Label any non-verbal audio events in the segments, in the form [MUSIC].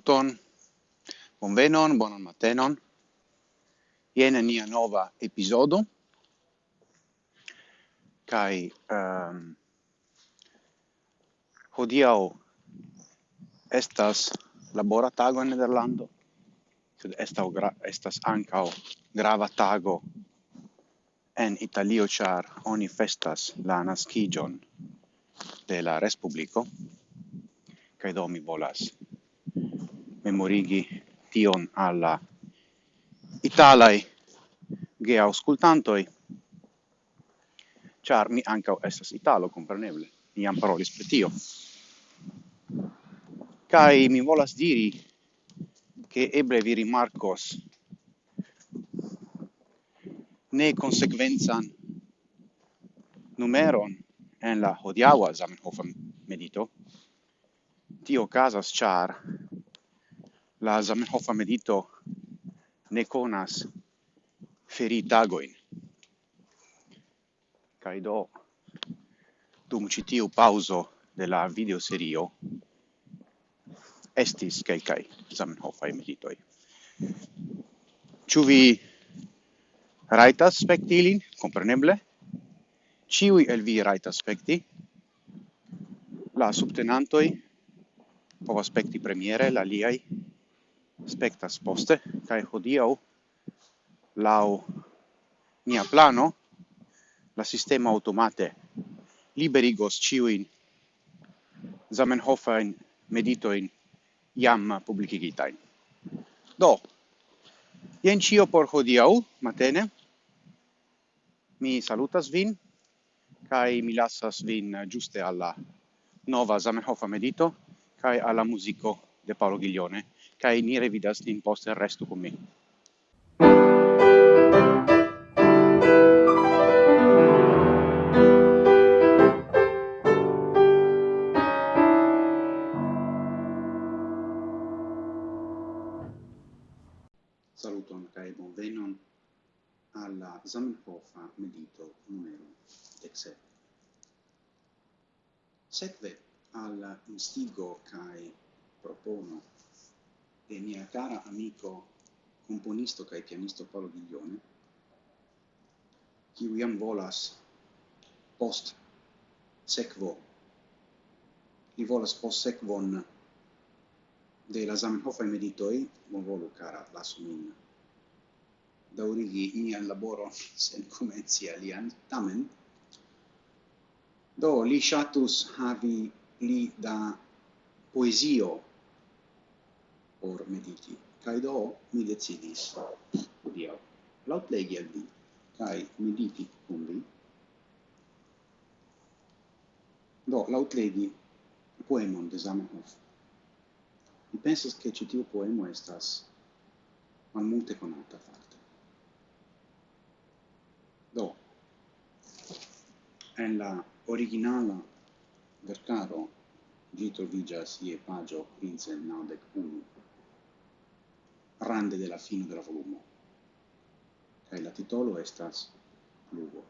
saluton, bonvenon, bonan matenon. Ien nia nova episodo. Kai ehm, um, hodiau estas labora tago in Nederlando. estas gra estas ancao grava tago en Italio char oni festas la naskigion de la Respubliko. Kai do mi volas memorigi tion alla italai ge auscultantoi char mi anca estas italo compreneble mi am parolis per tio. Kai mi volas diri che eble vi rimarcos ne consequenzan numeron en la hodiawa Zamenhof medito tio casas char la Zamenhof medito ne conas feri tagoin. Kai do dum citiu pauso de la video serio estis kai kai Zamenhof meditoi. Ĉu vi rajtas spekti ilin? Kompreneble. Ĉiuj el vi rajtas spekti. La subtenantoj povas spekti premiere, la aliaj spectas poste, cae hodiau, lau mia plano, la sistema automate liberigos ciuin Zamenhofain meditoin iam publicigitain. Do, jen cio por hodiau, matene, mi salutas vin, kai mi lasas vin giuste alla nova Zamenhofa medito, kai alla musico de Paolo Ghiglione, kai ni revidas in poste restu con me. Saluton kai bonvenon alla Zamenhofa medito numero dexep. Sekve al instigo kai propono de mia cara amico componisto kai pianisto Paolo Viglione, qui jam volas post sekvo. Li volas post sekvon de la Zamenhofaj volu cara la sumin da origi mian laboro [LAUGHS] sen comenzi alian, tamen do li shatus havi li da poesio por mediti. Cae do mi decidis hodiaŭ lauplegi al vi kaj mediti kun vi. Do lautlegi poemon de Zamenhof. Mi pensas che ci tiu poemo estas malmulte konata fakte. Do en la originala verkaro ĝi troviĝas je paĝo 591 rande de la fino de la volumo. Kaj la titolo estas pluvo.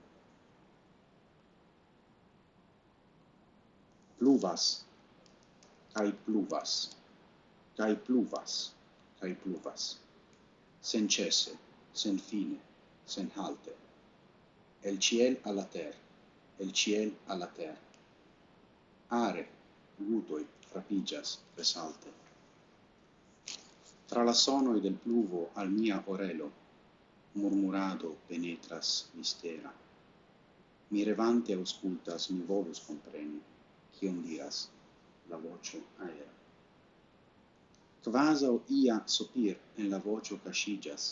Pluvas, kaj pluvas, kaj pluvas, kaj pluvas. Sen cese, sen fine, sen halte. El ciel alla ter, el ciel alla ter. Are, gutoi, frapigias, resalte tra la sonoi del pluvo al mia orelo murmurado penetras mistera. Mi revante auscultas mi volus compreni chion diras la voce aera. Quasau ia sopir en la voce cascigas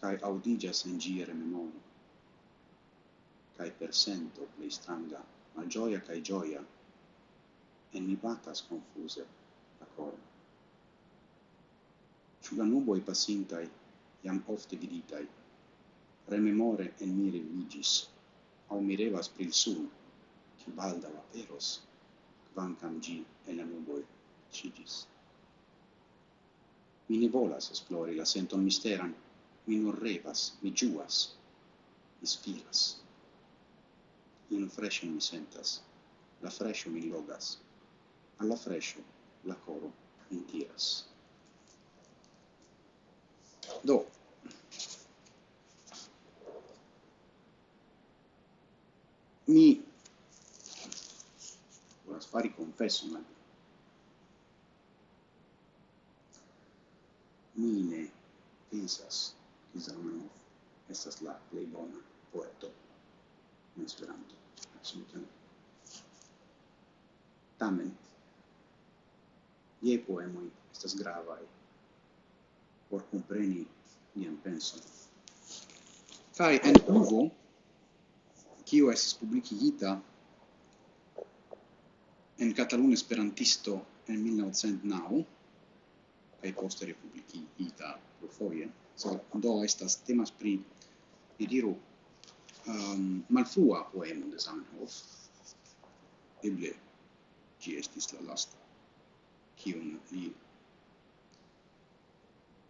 cae audigas en gire memoro cae persento plei stranga ma gioia cae gioia en mi batas confuse la corda la nuboi passintai, iam ofte viditai, rememore en mire vigis, au mirevas pril sun, qui la peros, quancam gi en la nuboi cigis. Mi ne volas esplori la senton misteran, mi nur revas, mi giuas, ispiras. In freshen mi sentas, la fresho mi logas, alla fresho la coro mi tiras do. Mi volas fari confesso ma mi ne pensas che Zamenhof estas la plei bona poeto in Esperanto assolutamente tamen Ie poemoi estas gravaj por compreni nian penson. Kai en uvo, kio estis publicigita en Catalun Esperantisto en 1909, kai poste republicigita pro foie, so, do estas temas pri, ni diru, um, malfrua poemo de Zamenhof, eble, ci estis la lasta, kion li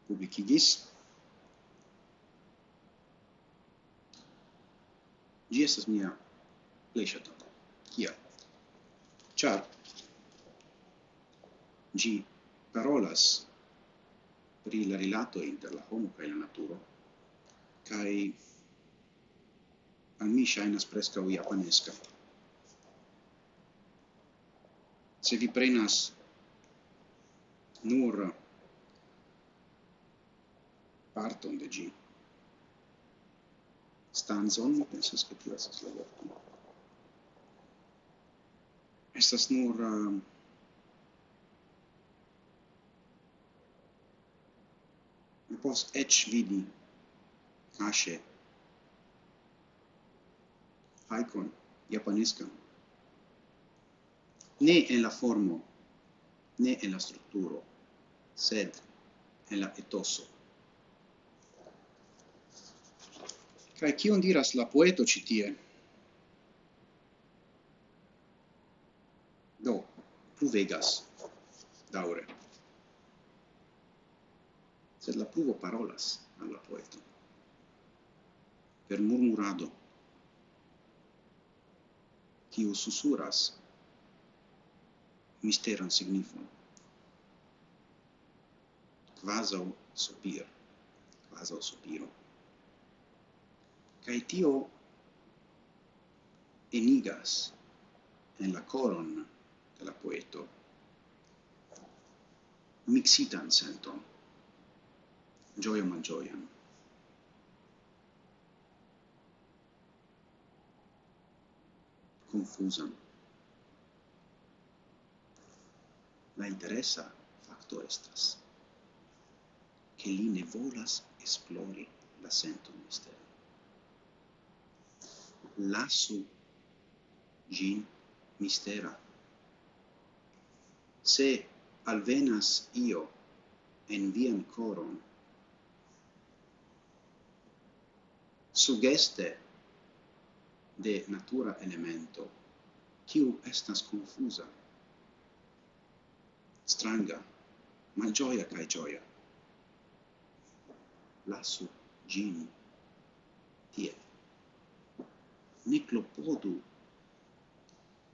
publicigis. Gi estas mia plej ŝatata. Kial? Ĉar gi parolas pri la rilato inter la homo kaj la naturo kaj al mi ŝajnas preskaŭ japanesca. Se vi prenas nur parton de gi. Stanzon, mi pensas, che tio estas la vorto. Estas nur uh, mi pos eĉ vidi kaŝe haikon japaniskan. Ne en la formo, ne en la strukturo, sed en la etoso. Kaj kion diras la poeto ĉi tie? Do, pluvegas daure. Sed la pluvo parolas al la poeto per murmurado kiu susuras misteran signifon quasi sopir quasi sopiro kai tio enigas en la coron de la poeto mixitan senton, gioia malgioian. confusan. La interesa facto estas che li ne volas esplori la senton misteron lasu gin mistera. Se alvenas io en vian coron, sugeste de natura elemento, kiu estas confusa, stranga, malgioia cae gioia. Lasu gin tie ne clopodu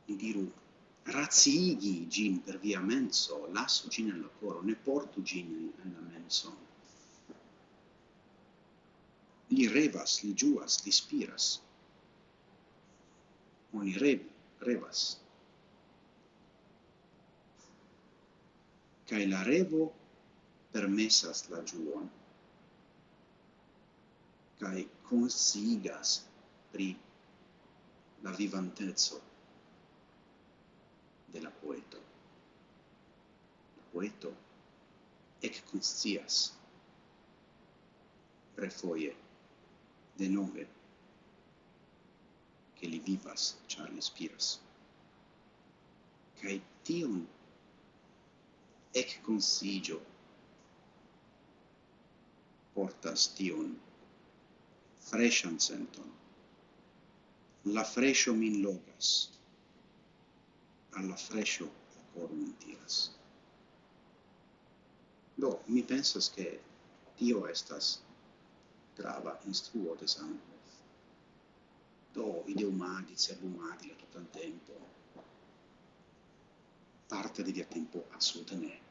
ni diru, raciigi gin per via menso, lasso gin alla coro, ne portu gin alla menso. Li revas, li giuas, li spiras. Oni rebu, revas. kai la revo permesas la giuon kai consigas pri la vivantezzo de la poeto. La poeto ec conscias refoie de nove che li vivas char li spiras. Cai tion ec consigio portas tion freshan senton la fresho min logas, alla fresho cor min tiras. Do, mi pensas che tio estas grava instruo de Sankof. Do, ideumadi, cerbumadi, la tutan tempo, parte di via tempo assolutamente.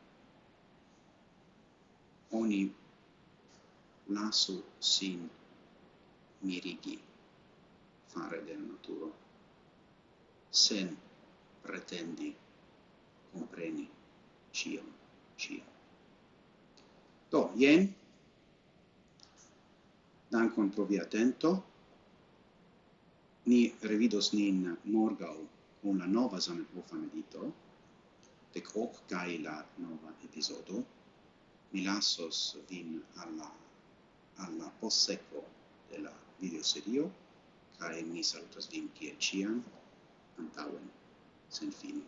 Oni lasu sin mirigi fare del naturo, sen pretendi compreni cium, cium. Do, jen, dankon pro via atento, ni revidos nin morgau con la nova Zamenhofa medito, dec hoc cae la nova episodo, mi lassos vin alla, alla posseco della videoserio, cae mi salutas vin kiel ciam, antauen, sen fini.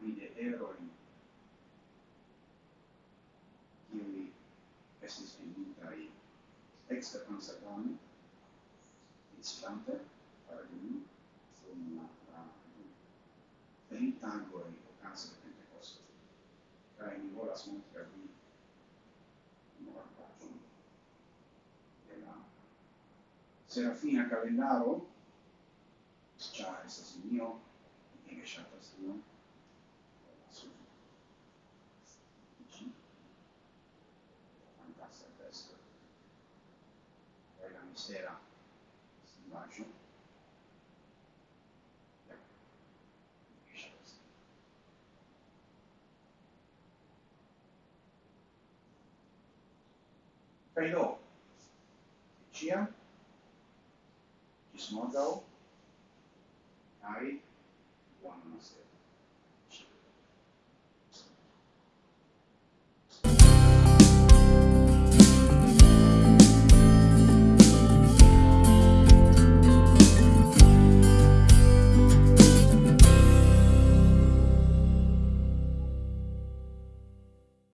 vi de eroi qui estis finitai extra consacrami islante paragoni sum la ventagoi ocase de Pentecoste cae mi volas montri a vi novartatum de la serafina calendaro, cia estas mio, mi ne shatas tion, será? Você imagina? Perdão. Tinha desmontou, Aí, o ano nasceu.